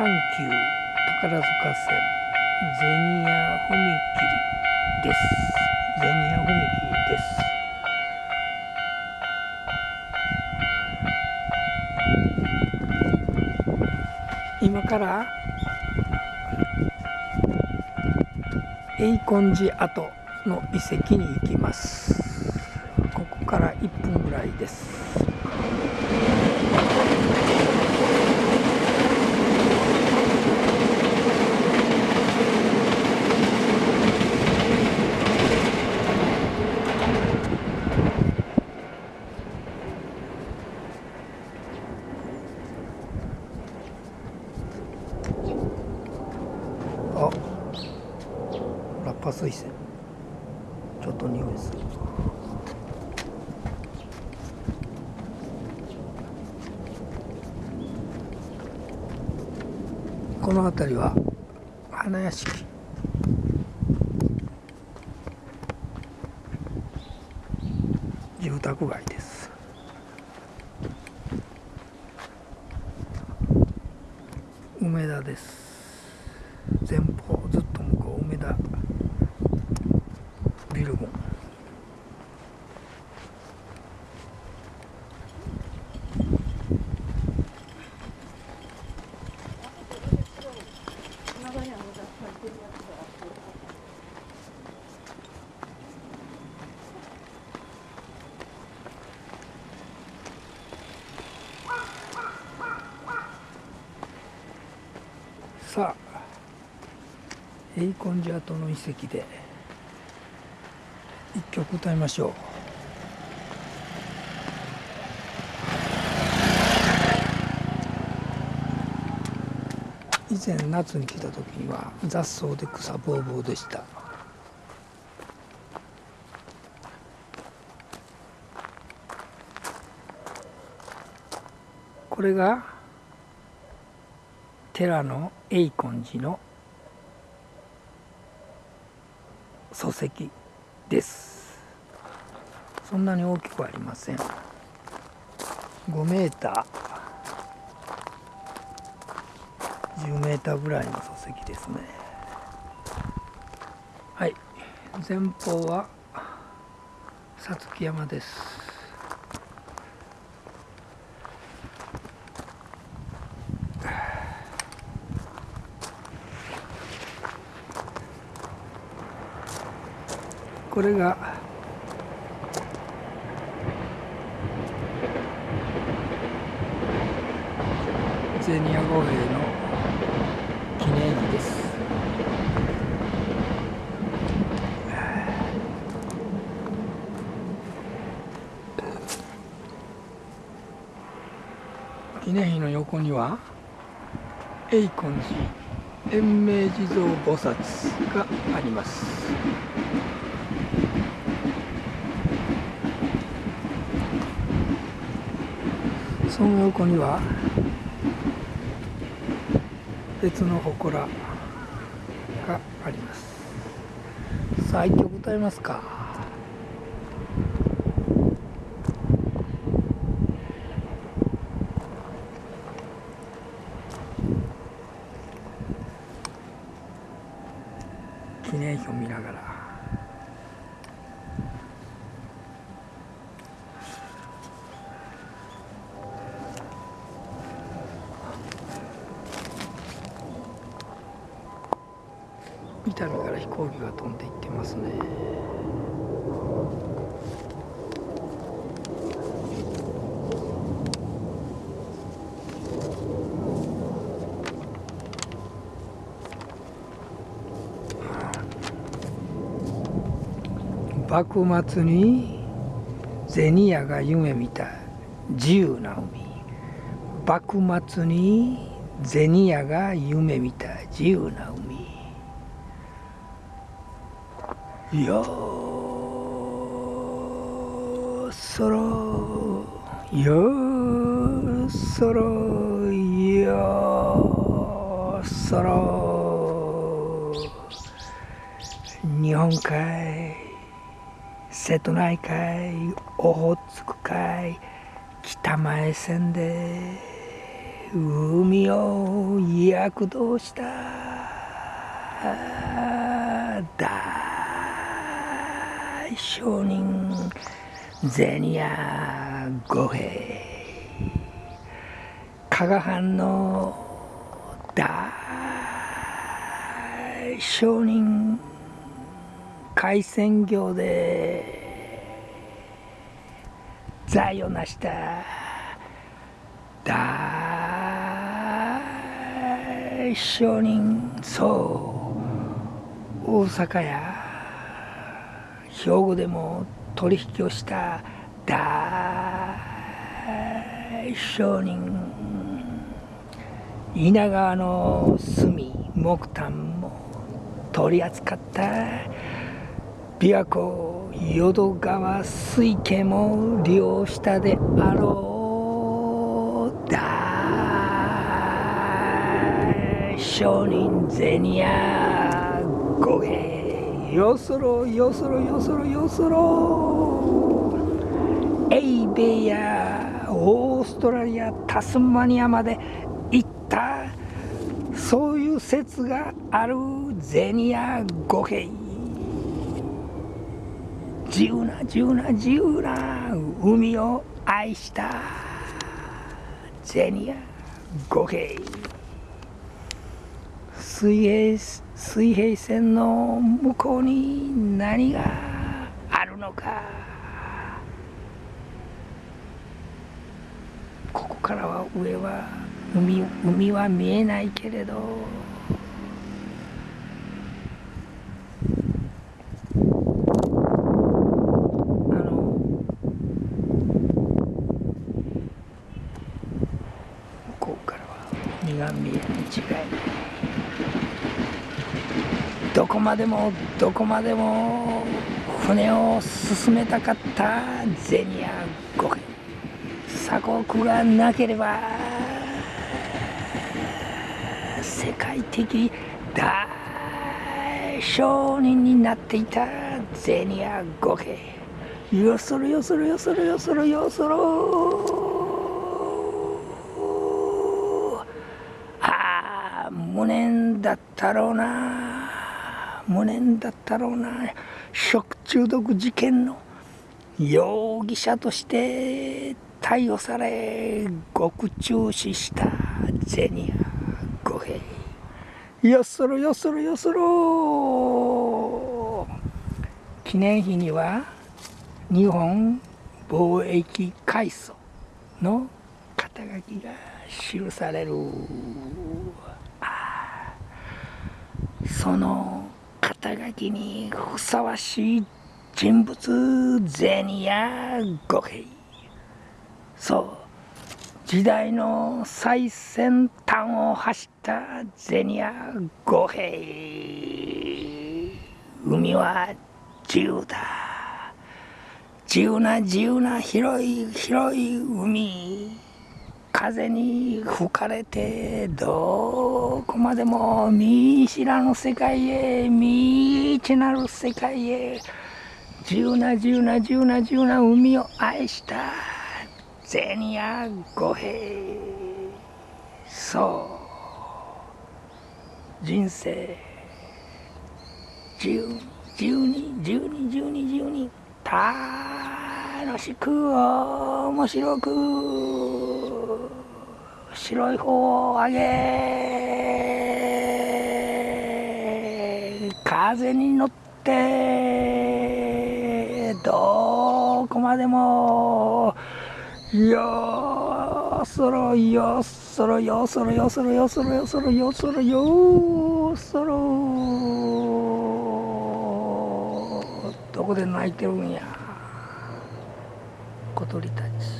阪急宝塚線ゼニア踏切です。ゼニア踏切です。今から永根寺跡の遺跡に行きますここから1分ぐらいですあラッパ水栓ちょっと匂いする。この辺りは花屋敷住宅街です。梅田です前方ずっと向こう梅田ビル群さあ栄根寺跡の遺跡で一曲歌いましょう。以前夏に来た時には雑草で草ぼうぼうでした。これが寺の永根寺の礎石です。そんなに大きくありません。5メーター。10メーターぐらいの礎石ですね。はい。前方はさつき山です。これが。ゼニア五兵の記念碑です。記念碑の横には永根寺延命地蔵菩薩があります。その横には別の祠があります。さあ一曲歌いますか？記念碑を見ながら。丹から飛行機が飛んでいってますね。幕末に銭屋が夢見た自由な海。幕末に銭屋が夢見た自由な海。よそろよーそろよーそろ日本海瀬戸内海オホーツク海北前線で海を躍動した。大商人銭屋五平加賀藩の大商人海鮮業で財を成した大商人そう大阪や。兵庫でも取引をした大商人稲川の炭木炭も取り扱った琵琶湖淀川水系も利用したであろう大商人銭や五平よそろよそろよそろよそろ。エイベやオーストラリアタスマニアまで行った。そういう説があるゼニア五平自由な自由な自由な海を愛したゼニア五平水平水平線の向こうに何があるのか。ここからは上は海海は見えないけれどが見える違いどまでもどこまでも船を進めたかったゼニア5軒鎖国がなければ世界的大商人になっていたゼニア5軒よそろよそろよそろよそろよそろ。無念だったろうな。無念だったろうな。食中毒事件の容疑者として逮捕され獄中死したゼニア五平よそろよそろよそろ。記念碑には日本貿易階層の肩書きが記される。その肩書きにふさわしい人物ゼニア五平。そう。時代の最先端を走ったゼニア五平。海は自由だ。自由な自由な広い広い海。風に吹かれてどこまでも見知らぬ世界へ未知なる世界へ自由な自由な自由な自由な海を愛したゼニア五平そう。人生。自由自由に自由に自由に自由に楽しく面白く白い方を上げ風に乗ってどこまでもよそろよそろよそろよそろよそろよそろよそろよそろ。どこで泣いてるんや。小鳥たち